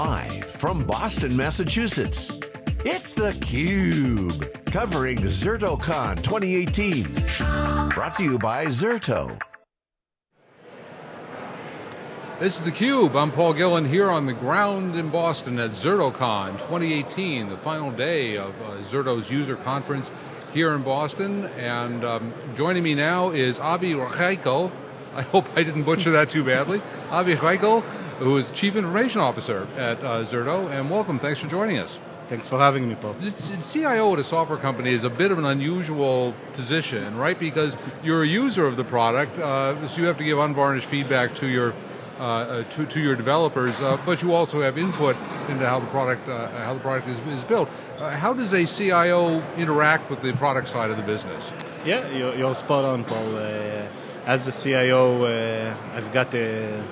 Live from Boston, Massachusetts, it's theCUBE. Covering ZertoCon 2018. Brought to you by Zerto. This is theCUBE, I'm Paul Gillin here on the ground in Boston at ZertoCon 2018, the final day of uh, Zerto's user conference here in Boston. And um, joining me now is Avi Raichel. I hope I didn't butcher that too badly. Avi Raichel, who is Chief Information Officer at uh, Zerto, and welcome, thanks for joining us. Thanks for having me, Paul. The CIO at a software company is a bit of an unusual position, right? Because you're a user of the product, uh, so you have to give unvarnished feedback to your uh, uh to, to your developers, uh, but you also have input into how the product uh, how the product is, is built. Uh, how does a CIO interact with the product side of the business? Yeah, you're, you're spot on, Paul. as a CIO, I've got a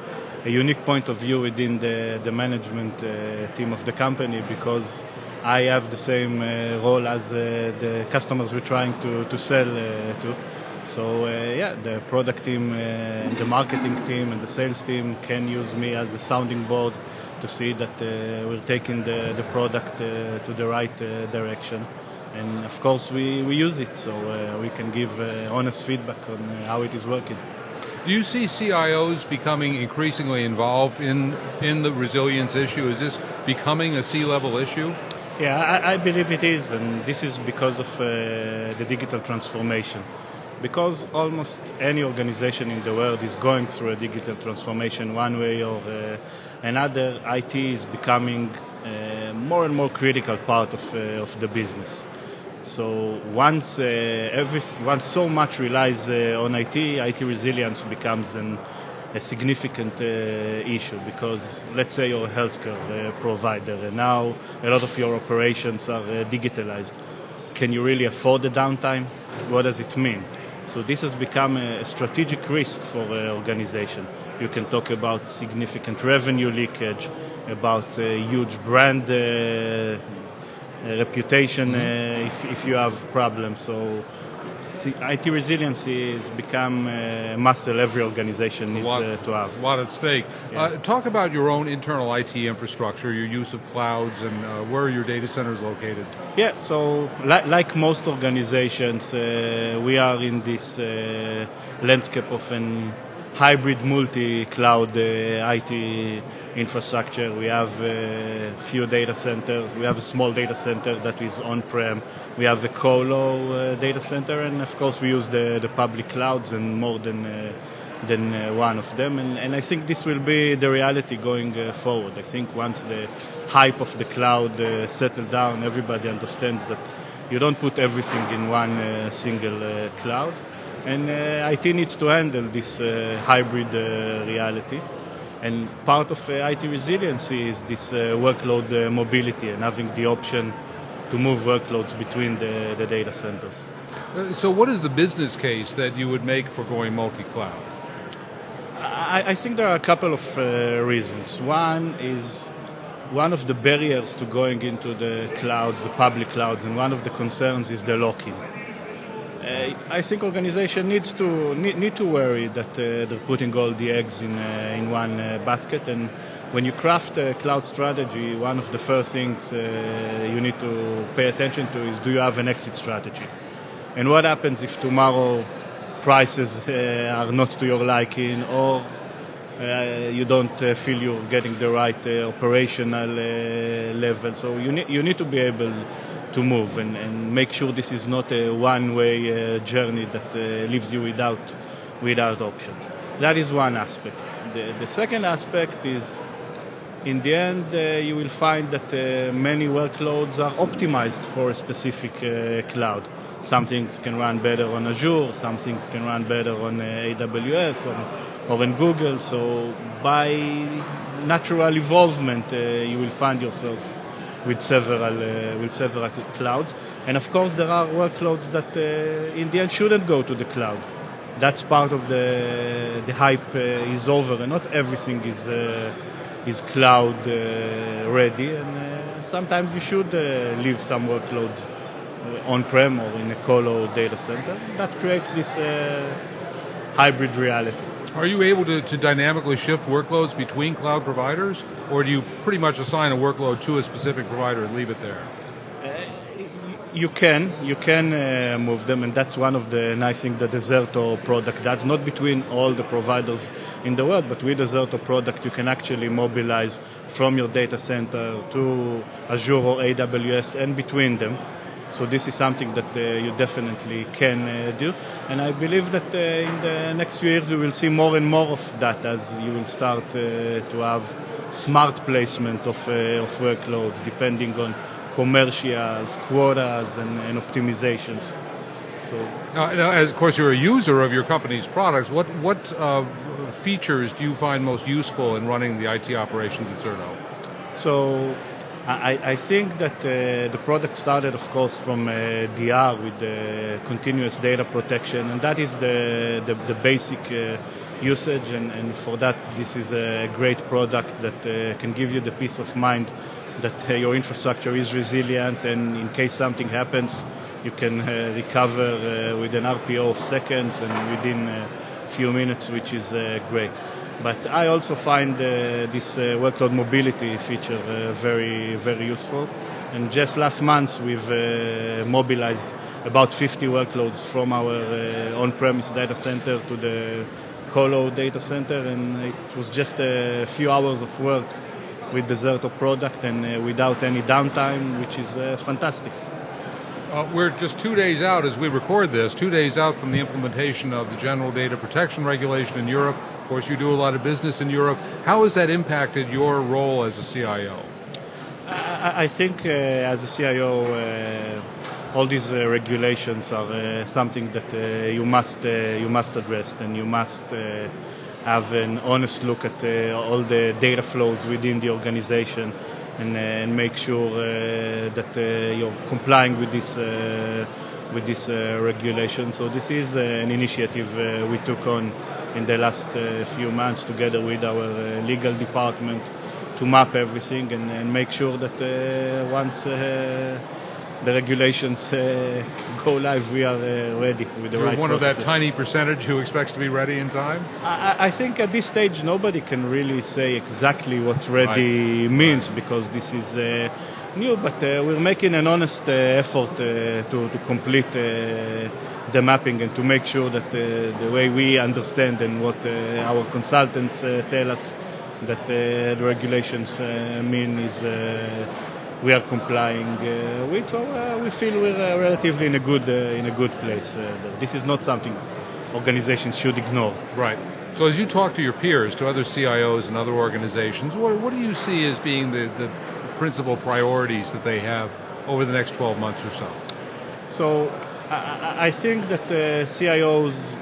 a unique point of view within the, the management uh, team of the company because I have the same uh, role as uh, the customers we're trying to, to sell to. So uh, yeah, the product team, uh, the marketing team, and the sales team can use me as a sounding board to see that uh, we're taking the, the product to the right direction. And of course, we, we use it so we can give honest feedback on how it is working. Do you see CIOs becoming increasingly involved in in the resilience issue? Is this becoming a C-level issue? Yeah, I, I, believe it is, and this is because of uh, the digital transformation. Because almost any organization in the world is going through a digital transformation one way or uh, another, IT is becoming a uh, more and more critical part of, uh, of the business. So once uh, every, once so much relies uh, on IT, IT resilience becomes an a significant uh, issue because let's say you're a healthcare provider and now a lot of your operations are digitalized. Can you really afford the downtime? What does it mean? So this has become a strategic risk for an organization. You can talk about significant revenue leakage, about huge brand uh, reputation mm-hmm. uh, if, if you have problems. So IT resiliency has become a muscle every organization needs lot, uh, to have. A lot at stake. Yeah. Uh, talk about your own internal IT infrastructure, your use of clouds, and uh, where are your data centers located? Yeah, so li- like most organizations, uh, we are in this uh, landscape of an hybrid multi-cloud uh, IT infrastructure. We have a few data centers. We have a small data center that is on-prem. We have a colo uh, data center, and of course we use the, the public clouds and more than uh, than uh, one of them. And, and, I think this will be the reality going uh, forward. I think once the hype of the cloud uh, settled down, everybody understands that you don't put everything in one single cloud. And IT needs to handle this hybrid reality. And part of uh, IT resiliency is this uh, workload uh, mobility and having the option to move workloads between the, the data centers. so, what is the business case that you would make for going multi cloud? I, I, think there are a couple of uh, reasons. One is one of the barriers to going into the clouds, the public clouds, and one of the concerns is the lock in. Uh, I think organization needs to need, need to worry that uh, they're putting all the eggs in uh, in one basket and when you craft a cloud strategy, one of the first things uh, you need to pay attention to is do you have an exit strategy? And what happens if tomorrow prices uh, are not to your liking or uh, you don't feel you're getting the right operational level? So you need, you need to be able to move and, and make sure this is not a one-way uh, journey that uh, leaves you without without options. That is one aspect. The, the second aspect is in the end, uh, you will find that uh, many workloads are optimized for a specific uh, cloud. Some things can run better on Azure, some things can run better on uh, AWS or, or in Google. So, by natural evolvement, you will find yourself with several uh, with several clouds. And of course, there are workloads that uh, in the end shouldn't go to the cloud. That's part of the the hype uh, is over, and not everything is is cloud ready. And sometimes you should leave some workloads on-prem or in a colo data center. That creates this hybrid reality. Are you able to, to dynamically shift workloads between cloud providers, or do you pretty much assign a workload to a specific provider and leave it there? you can you can uh, move them and that's one of the nice things the Zerto product does not between all the providers in the world but with the Zerto product you can actually mobilize from your data center to Azure or AWS and between them so this is something that uh, you definitely can uh, do and I believe that uh, in the next few years we will see more and more of that as you will start uh, to have smart placement of, uh, of workloads depending on commercials, quotas, and, and optimizations. So now, now, as of course you're a user of your company's products, what what uh, features do you find most useful in running the IT operations at Zerto? So. I, I think that uh, the product started, of course, from uh, DR with the continuous data protection, and that is the, the, the basic uh, usage. And, and, for that, this is a great product that uh, can give you the peace of mind that uh, your infrastructure is resilient and in case something happens, you can uh, recover uh, with an RPO of seconds and within a few minutes, which is great. But I also find this workload mobility feature very, very useful. And just last month, we've mobilized about 50 workloads from our uh, on-premise data center to the colo data center, and it was just a few hours of work with the Zerto product and uh, without any downtime, which is uh, fantastic. Uh, we're just two days out as we record this, two days out from the implementation of the General Data Protection Regulation in Europe. Of course, you do a lot of business in Europe. How has that impacted your role as a CIO? I, think uh, as a CIO, uh, all these uh, regulations are something that you must you must address and you must have an honest look at uh, all the data flows within the organization and, uh, and make sure uh, that you're complying with this with this uh, regulation. So this is uh, an initiative uh, we took on in the last few months together with our legal department to map everything and, and make sure that once the regulations uh, go live, we are uh, ready with the You're right. one processes. of that tiny percentage who expects to be ready in time. I, I think at this stage nobody can really say exactly what ready right. means because this is uh, new. But uh, we're making an honest uh, effort uh, to, to complete the mapping and to make sure that the way we understand and what our consultants tell us that the regulations mean is we are complying uh, with. So uh, we feel we're uh, relatively in a good in a good place. this is not something organizations should ignore. Right. So as you talk to your peers, to other CIOs and other organizations, what, what do you see as being the, the principal priorities that they have over the next 12 months or so? So I, I think that uh, CIOs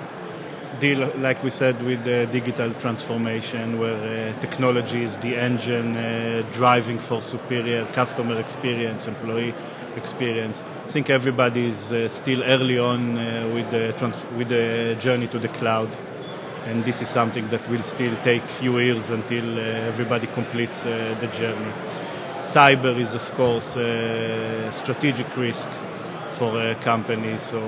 deal, like we said, with the digital transformation, where uh, technology is the engine uh, driving for superior customer experience, employee experience. I think everybody is uh, still early on uh, with the trans- with the journey to the cloud, and this is something that will still take few years until uh, everybody completes uh, the journey. Cyber is, of course, a strategic risk for a company, so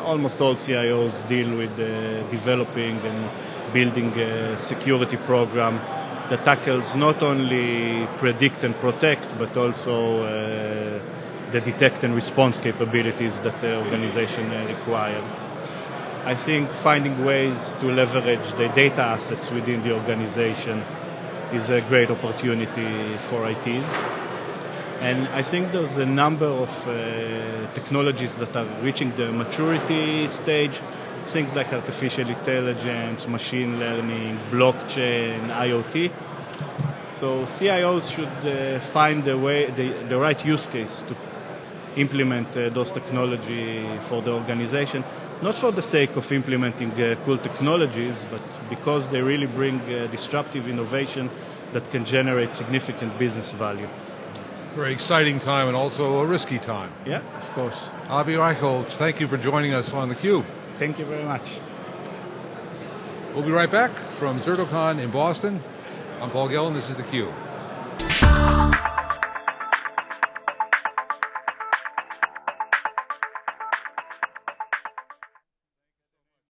almost all CIOs deal with uh, developing and building a security program that tackles not only predict and protect, but also uh, the detect and response capabilities that the organization uh, require. I think finding ways to leverage the data assets within the organization is a great opportunity for ITs. And I think there's a number of uh, technologies that are reaching the maturity stage, things like artificial intelligence, machine learning, blockchain, IoT. So CIOs should uh, find the way, the, the, right use case to implement uh, those technology for the organization, not for the sake of implementing uh, cool technologies, but because they really bring uh, disruptive innovation that can generate significant business value. Very exciting time and also a risky time. Yeah, of course. Avi Raichel, thank you for joining us on theCUBE. Thank you very much. We'll be right back from ZertoCon in Boston. I'm Paul Gillin. this is theCUBE.